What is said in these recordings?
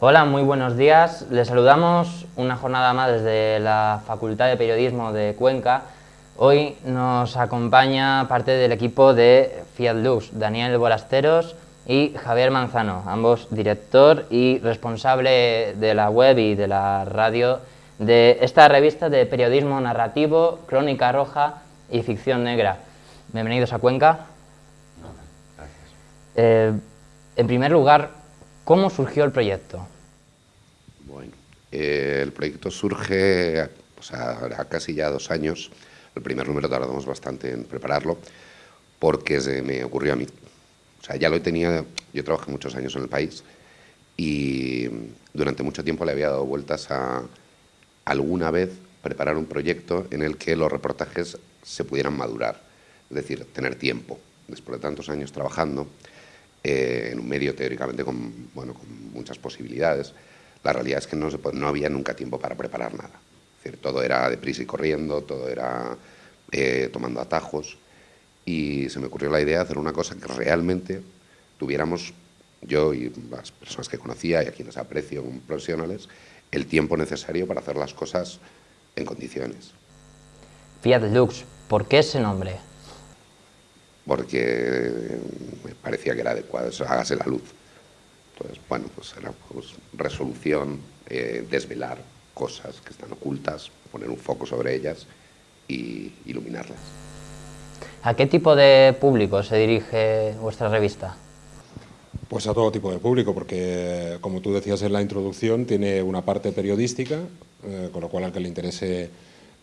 Hola, muy buenos días. Les saludamos una jornada más desde la Facultad de Periodismo de Cuenca. Hoy nos acompaña parte del equipo de Fiat Lux, Daniel Bolasteros y Javier Manzano, ambos director y responsable de la web y de la radio de esta revista de periodismo narrativo, crónica roja y ficción negra. Bienvenidos a Cuenca. Gracias. Eh, en primer lugar, ¿cómo surgió el proyecto? Bueno, eh, el proyecto surge pues, a, casi ya dos años. El primer número tardamos bastante en prepararlo porque se me ocurrió a mí. O sea, ya lo tenía, yo trabajé muchos años en el país y durante mucho tiempo le había dado vueltas a alguna vez preparar un proyecto en el que los reportajes se pudieran madurar, es decir, tener tiempo. Después de tantos años trabajando eh, en un medio teóricamente con, bueno, con muchas posibilidades, la realidad es que no, se no había nunca tiempo para preparar nada. Es decir, todo era deprisa y corriendo, todo era eh, tomando atajos y se me ocurrió la idea de hacer una cosa que realmente tuviéramos, yo y las personas que conocía y a quienes aprecio como profesionales, el tiempo necesario para hacer las cosas en condiciones. Fiat Lux, ¿por qué ese nombre? Porque me parecía que era adecuado, eso, hágase la luz. Entonces, bueno, pues era pues, resolución, eh, desvelar cosas que están ocultas, poner un foco sobre ellas y iluminarlas. ¿A qué tipo de público se dirige vuestra revista? Pues a todo tipo de público, porque como tú decías en la introducción, tiene una parte periodística, eh, con lo cual al que le interese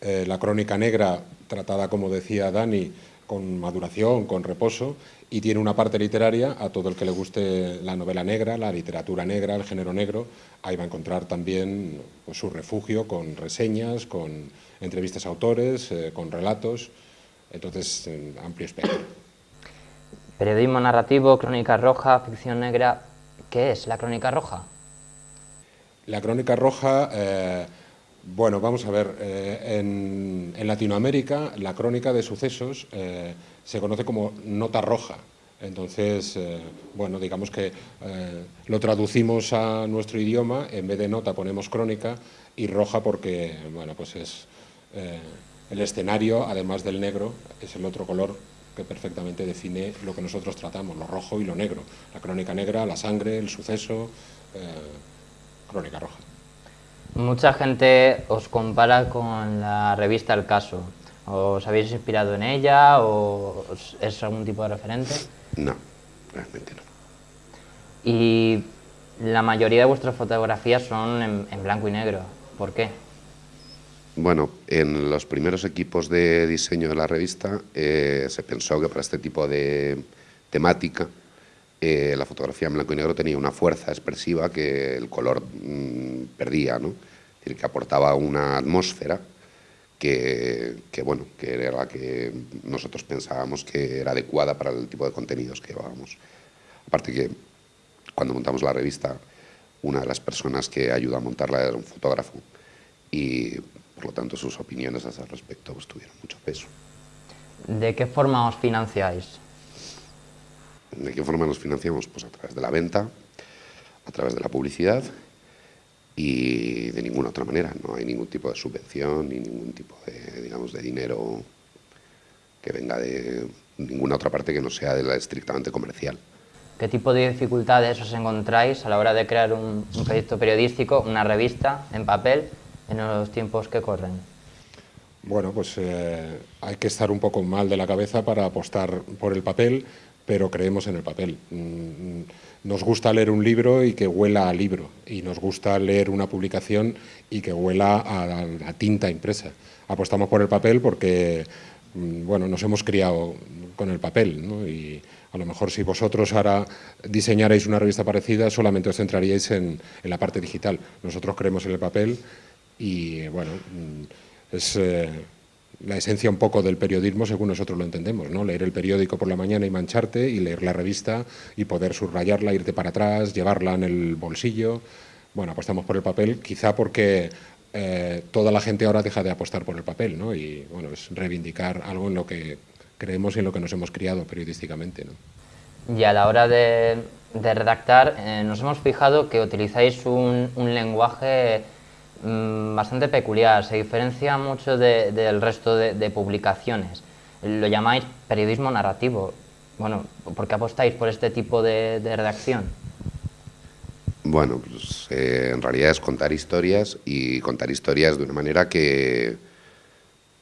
eh, la crónica negra, tratada, como decía Dani, con maduración, con reposo, y tiene una parte literaria a todo el que le guste la novela negra, la literatura negra, el género negro, ahí va a encontrar también pues, su refugio con reseñas, con entrevistas a autores, eh, con relatos, entonces amplio espectro. Periodismo narrativo, crónica roja, ficción negra, ¿qué es la crónica roja? La crónica roja... Eh, bueno, vamos a ver, eh, en, Latinoamérica la crónica de sucesos eh, se conoce como nota roja. Entonces, eh, bueno, digamos que lo traducimos a nuestro idioma, en vez de nota ponemos crónica y roja porque, bueno, pues es el escenario, además del negro, es el otro color que perfectamente define lo que nosotros tratamos, lo rojo y lo negro. La crónica negra, la sangre, el suceso, crónica roja. Mucha gente os compara con la revista El Caso. ¿Os habéis inspirado en ella o es algún tipo de referente? No, realmente no. Y la mayoría de vuestras fotografías son en, blanco y negro. ¿Por qué? Bueno, en los primeros equipos de diseño de la revista eh, se pensó que para este tipo de temática eh, la fotografía en blanco y negro tenía una fuerza expresiva que el color mm, perdía, ¿no? Decir, que aportaba una atmósfera que, bueno, que era la que nosotros pensábamos que era adecuada para el tipo de contenidos que llevábamos. Aparte que cuando montamos la revista, una de las personas que ayudó a montarla era un fotógrafo y por lo tanto sus opiniones a ese respecto pues, tuvieron mucho peso. ¿De qué forma os financiáis? ¿De qué forma nos financiamos? Pues a través de la venta, a través de la publicidad y de ninguna otra manera. No hay ningún tipo de subvención ni ningún tipo de, digamos, de dinero que venga de ninguna otra parte que no sea de la estrictamente comercial. ¿Qué tipo de dificultades os encontráis a la hora de crear un, proyecto periodístico, una revista en papel, en los tiempos que corren? Bueno, pues eh, hay que estar un poco mal de la cabeza para apostar por el papel, pero creemos en el papel. Mm, nos gusta leer un libro y que huela a libro, y nos gusta leer una publicación y que huela a, tinta impresa. Apostamos por el papel porque mm, bueno, nos hemos criado con el papel, y a lo mejor si vosotros ahora diseñarais una revista parecida, solamente os centraríais en, la parte digital. Nosotros creemos en el papel y, bueno, mm, es... Eh, la esencia un poco del periodismo según nosotros lo entendemos, ¿no? Leer el periódico por la mañana y mancharte y leer la revista y poder subrayarla, irte para atrás, llevarla en el bolsillo. Bueno, apostamos por el papel, quizá porque eh, toda la gente ahora deja de apostar por el papel, ¿no? Y bueno, es reivindicar algo en lo que creemos y en lo que nos hemos criado periodísticamente, ¿no? Y a la hora de redactar, eh, nos hemos fijado que utilizáis un, lenguaje mm, bastante peculiar, se diferencia mucho del resto de, publicaciones. Lo llamáis periodismo narrativo. Bueno, ¿por qué apostáis por este tipo de, redacción? Bueno, pues, eh, en realidad es contar historias y contar historias de una manera que,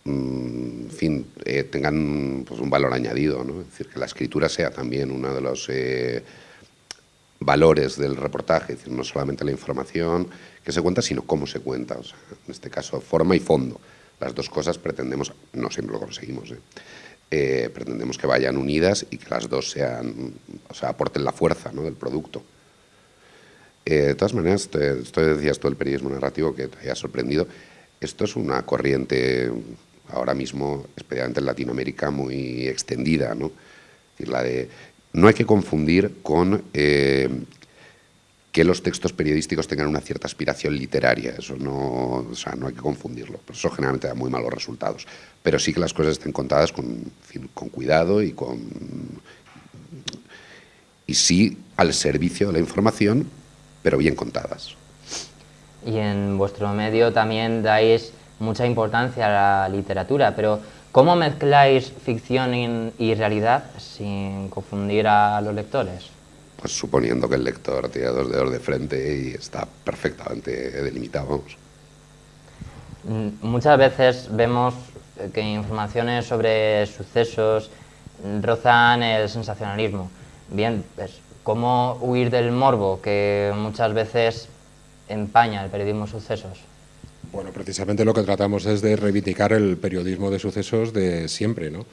mm, fin, eh, tengan pues, un valor añadido, ¿no? es decir, que la escritura sea también uno de los valores del reportaje, es decir, no solamente la información que se cuenta, sino cómo se cuenta, en este caso forma y fondo. Las dos cosas pretendemos, no siempre lo conseguimos, ¿eh? Eh, pretendemos que vayan unidas y que las dos sean, o sea, aporten la fuerza del producto. Eh, de todas maneras, esto decías todo el periodismo narrativo que te haya sorprendido, esto es una corriente ahora mismo, especialmente en Latinoamérica, muy extendida, ¿no? Es decir, la de no hay que confundir con eh, que los textos periodísticos tengan una cierta aspiración literaria, eso no, o sea, no hay que confundirlo, eso generalmente da muy malos resultados, pero sí que las cosas estén contadas con, con cuidado y con y sí al servicio de la información, pero bien contadas. Y en vuestro medio también dais mucha importancia a la literatura, pero ¿Cómo mezcláis ficción y, realidad sin confundir a los lectores? Pues suponiendo que el lector tiene dos dedos de frente y está perfectamente delimitado. Mm, muchas veces vemos que informaciones sobre sucesos rozan el sensacionalismo. Bien, pues, ¿cómo huir del morbo que muchas veces empaña el periodismo sucesos? Bueno, precisamente lo que tratamos es de reivindicar el periodismo de sucesos de siempre. ¿no?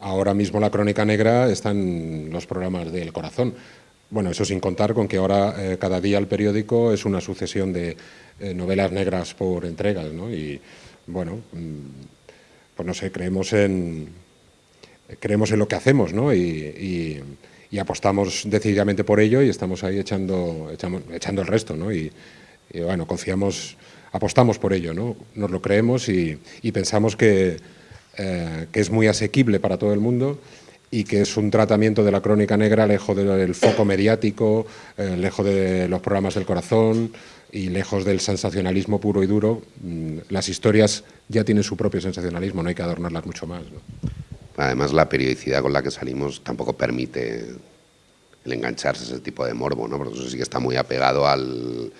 Ahora mismo la Crónica Negra está en los programas del Corazón. Bueno, eso sin contar con que ahora eh, cada día el periódico es una sucesión de eh, novelas negras por entregas. ¿no? Y bueno, mm, pues no sé, creemos en, creemos en lo que hacemos ¿no? y, apostamos decididamente por ello y estamos ahí echando, echando el resto. ¿no? Y bueno, confiamos apostamos por ello, ¿no? nos lo creemos y, pensamos que, eh, que, es muy asequible para todo el mundo y que es un tratamiento de la crónica negra lejos del foco mediático, eh, lejos de los programas del corazón y lejos del sensacionalismo puro y duro. Mm, las historias ya tienen su propio sensacionalismo, no hay que adornarlas mucho más. Además, la periodicidad con la que salimos tampoco permite el engancharse a ese tipo de morbo, ¿no? porque eso sí que está muy apegado al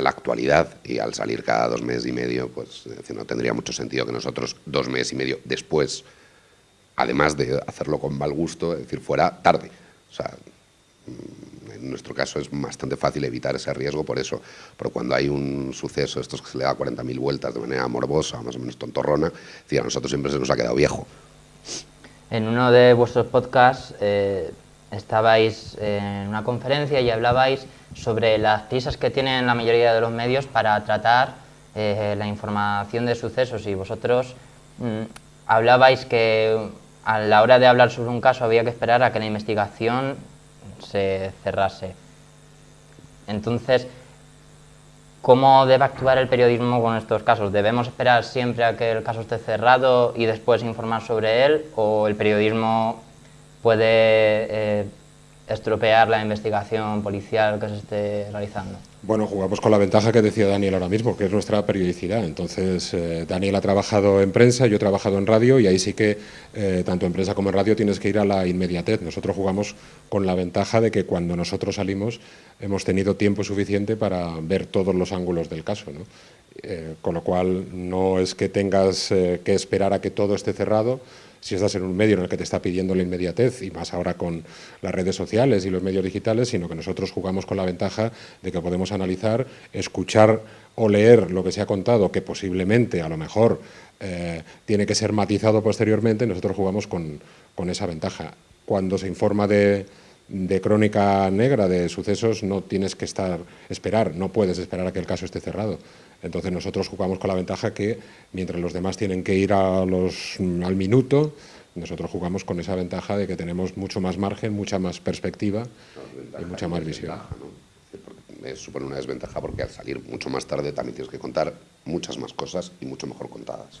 a la actualidad y al salir cada dos meses y medio, pues no tendría mucho sentido que nosotros dos meses y medio después, además de hacerlo con mal gusto, es decir, fuera tarde. O sea, mm, en nuestro caso es bastante fácil evitar ese riesgo por eso, pero cuando hay un suceso, estos que se le da 40.000 vueltas de manera morbosa, más o menos tontorrona, a nosotros siempre se nos ha quedado viejo. En uno de vuestros podcasts eh, estabais en una conferencia y hablabais sobre las prisas que tienen la mayoría de los medios para tratar eh, la información de sucesos y vosotros mm, hablabais que a la hora de hablar sobre un caso había que esperar a que la investigación se cerrase. Entonces, ¿cómo debe actuar el periodismo con estos casos? ¿Debemos esperar siempre a que el caso esté cerrado y después informar sobre él? ¿O el periodismo puede eh, estropear la investigación policial que se esté realizando? Bueno, jugamos con la ventaja que decía Daniel ahora mismo, que es nuestra periodicidad. Entonces, eh, Daniel ha trabajado en prensa, yo he trabajado en radio y ahí sí que, eh, tanto en prensa como en radio, tienes que ir a la inmediatez. Nosotros jugamos con la ventaja de que cuando nosotros salimos hemos tenido tiempo suficiente para ver todos los ángulos del caso. ¿no? Con lo cual, no es que tengas que esperar a que todo esté cerrado, si estás en un medio en el que te está pidiendo la inmediatez, y más ahora con las redes sociales y los medios digitales, sino que nosotros jugamos con la ventaja de que podemos analizar, escuchar o leer lo que se ha contado, que posiblemente, a lo mejor, eh, tiene que ser matizado posteriormente, nosotros jugamos con, esa ventaja. Cuando se informa de, de crónica negra, de sucesos, no tienes que estar, esperar, no puedes esperar a que el caso esté cerrado. Entonces nosotros jugamos con la ventaja que mientras los demás tienen que ir a los, al minuto, nosotros jugamos con esa ventaja de que tenemos mucho más margen, mucha más perspectiva y mucha más visión. ¿no? supone una desventaja porque al salir mucho más tarde también tienes que contar muchas más cosas y mucho mejor contadas.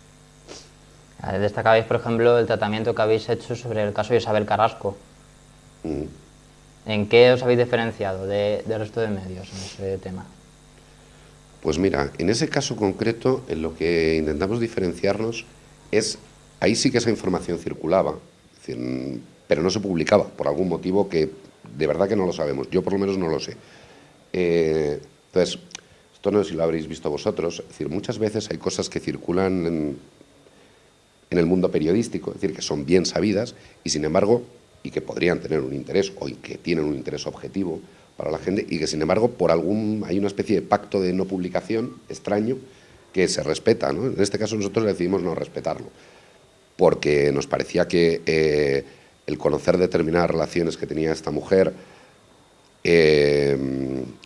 Destacabais, por ejemplo, el tratamiento que habéis hecho sobre el caso de Isabel Carrasco. Mm. ¿En qué os habéis diferenciado de, del resto de medios en ese tema? Pues mira, en ese caso concreto, en lo que intentamos diferenciarnos es, ahí sí que esa información circulaba, pero no se publicaba, por algún motivo que de verdad que no lo sabemos, yo por lo menos no lo sé. Eh, entonces, esto no sé si lo habréis visto vosotros, es decir, muchas veces hay cosas que circulan en, en el mundo periodístico, es decir, que son bien sabidas y sin embargo, y que podrían tener un interés o que tienen un interés objetivo para la gente y que sin embargo por algún hay una especie de pacto de no publicación extraño que se respeta. ¿no? En este caso nosotros decidimos no respetarlo porque nos parecía que eh, el conocer determinadas relaciones que tenía esta mujer eh,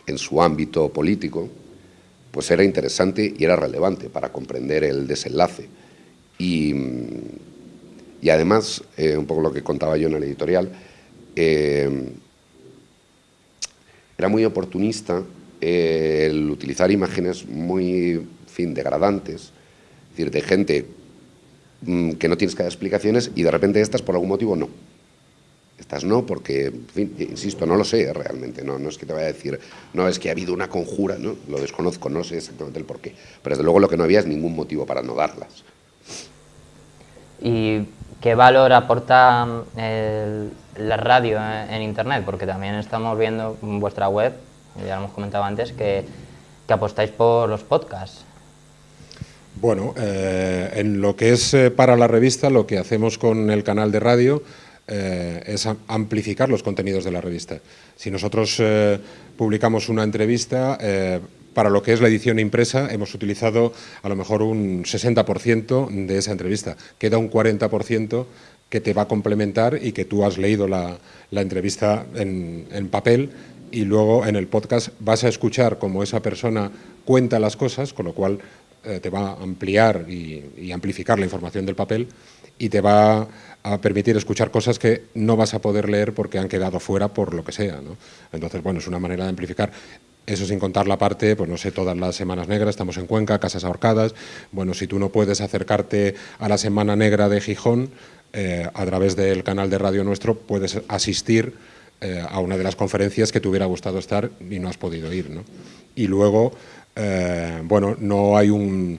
en su ámbito político pues era interesante y era relevante para comprender el desenlace. Y, y además, eh, un poco lo que contaba yo en el editorial, era muy oportunista eh, el utilizar imágenes muy fin, degradantes, es decir, de gente mm, que no tienes que dar explicaciones y de repente estas por algún motivo no. Estas no, porque, insisto, no lo sé realmente, no, no es que te vaya a decir, no, es que ha habido una conjura, ¿no? lo desconozco, no sé exactamente el porqué, pero desde luego lo que no había es ningún motivo para no darlas. ¿Y qué valor aporta mm, la radio en, Internet? Porque también estamos viendo en vuestra web, ya lo hemos comentado antes, que, apostáis por los podcasts. Bueno, eh, en lo que es eh, para la revista, lo que hacemos con el canal de radio eh, es amplificar los contenidos de la revista. Si nosotros publicamos una entrevista, para lo que es la edición impresa hemos utilizado a lo mejor un 60% de esa entrevista. Queda un 40% que te va a complementar y que tú has leído la, entrevista en, papel y luego en el podcast vas a escuchar cómo esa persona cuenta las cosas, con lo cual eh, te va a ampliar y, amplificar la información del papel y te va a permitir escuchar cosas que no vas a poder leer porque han quedado fuera por lo que sea. Entonces, bueno, es una manera de amplificar. Eso sin contar la parte, pues no sé, todas las Semanas Negras, estamos en Cuenca, Casas Ahorcadas. Bueno, si tú no puedes acercarte a la Semana Negra de Gijón, eh, a través del canal de radio nuestro puedes asistir eh, a una de las conferencias que te hubiera gustado estar y no has podido ir. ¿no? Y luego, eh, bueno, no hay un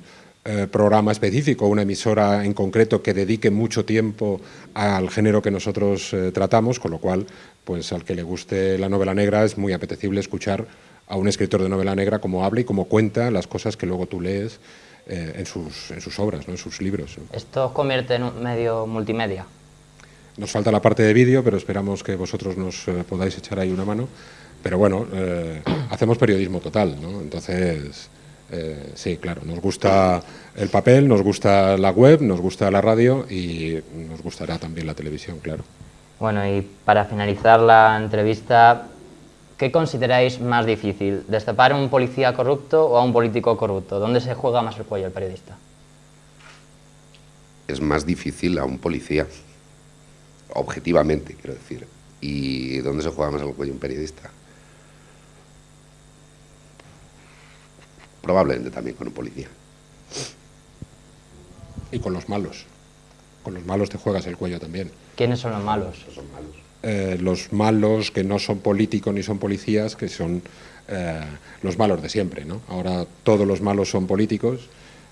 programa específico, una emisora en concreto que dedique mucho tiempo al género que nosotros tratamos, con lo cual, pues al que le guste la novela negra es muy apetecible escuchar a un escritor de novela negra como habla y como cuenta las cosas que luego tú lees eh, en, sus, en, sus, obras, ¿no? en sus libros. ¿Esto convierte en un medio multimedia? Nos falta la parte de vídeo, pero esperamos que vosotros nos eh, podáis echar ahí una mano. Pero bueno, eh, hacemos periodismo total, ¿no? Entonces, sí, claro, nos gusta el papel, nos gusta la web, nos gusta la radio y nos gustará también la televisión, claro. Bueno, y para finalizar la entrevista, ¿Qué consideráis más difícil? ¿Destapar a un policía corrupto o a un político corrupto? ¿Dónde se juega más el cuello el periodista? Es más difícil a un policía, objetivamente, quiero decir. ¿Y dónde se juega más el cuello un periodista? Probablemente también con un policía. Y con los malos. Con los malos te juegas el cuello también. ¿Quiénes son los malos? Son malos. Eh, los malos que no son políticos ni son policías, que son eh, los malos de siempre. ¿no? Ahora todos los malos son políticos,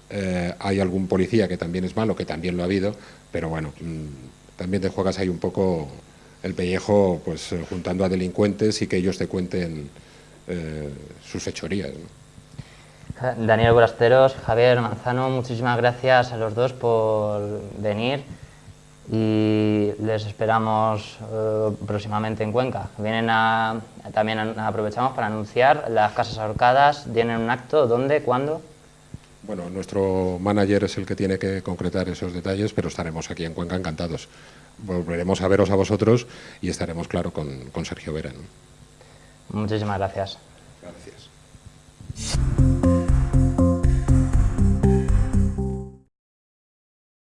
eh, hay algún policía que también es malo, que también lo ha habido, pero bueno, mm, también te juegas ahí un poco el pellejo pues juntando a delincuentes y que ellos te cuenten sus fechorías. Daniel Borasteros, Javier Manzano, muchísimas gracias a los dos por venir y les esperamos eh, próximamente en Cuenca. Vienen a, también aprovechamos para anunciar las casas ahorcadas, tienen un acto, ¿dónde, cuándo? Bueno, nuestro manager es el que tiene que concretar esos detalles, pero estaremos aquí en Cuenca encantados. Volveremos a veros a vosotros y estaremos, claro, con, con Sergio Vera. Muchísimas gracias. Gracias.